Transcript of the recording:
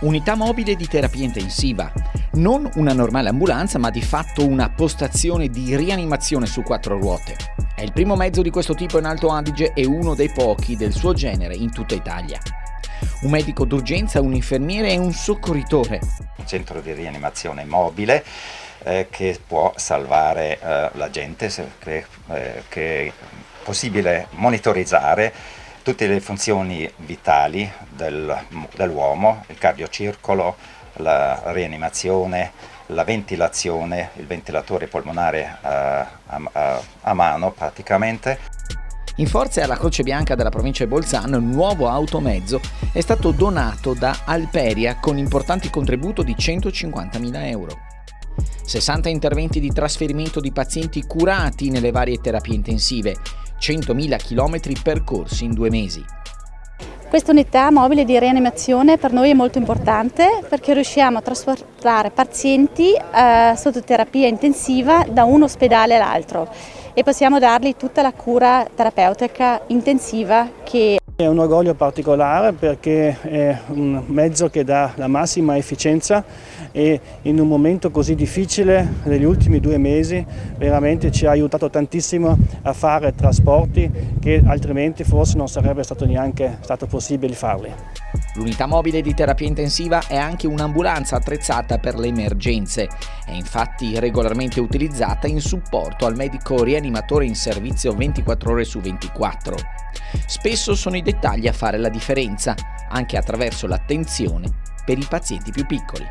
Unità mobile di terapia intensiva. Non una normale ambulanza, ma di fatto una postazione di rianimazione su quattro ruote. È il primo mezzo di questo tipo in Alto Adige e uno dei pochi del suo genere in tutta Italia. Un medico d'urgenza, un infermiere e un soccorritore. Un centro di rianimazione mobile eh, che può salvare eh, la gente, che, eh, che è possibile monitorizzare tutte le funzioni vitali del, dell'uomo, il cardiocircolo, la rianimazione, la ventilazione, il ventilatore polmonare eh, a, a, a mano praticamente. In forza alla Croce Bianca della provincia di Bolzano, il nuovo automezzo è stato donato da Alperia con importanti contributo di 150.000 euro. 60 interventi di trasferimento di pazienti curati nelle varie terapie intensive, 100.000 km percorsi in due mesi. Questa unità mobile di rianimazione per noi è molto importante perché riusciamo a trasportare pazienti eh, sotto terapia intensiva da un ospedale all'altro e possiamo dargli tutta la cura terapeutica intensiva che è un orgoglio particolare perché è un mezzo che dà la massima efficienza e in un momento così difficile negli ultimi due mesi veramente ci ha aiutato tantissimo a fare trasporti che altrimenti forse non sarebbe stato neanche stato possibile farli. L'unità mobile di terapia intensiva è anche un'ambulanza attrezzata per le emergenze. È infatti regolarmente utilizzata in supporto al medico rianimatore in servizio 24 ore su 24. Spesso sono i dettagli a fare la differenza, anche attraverso l'attenzione per i pazienti più piccoli.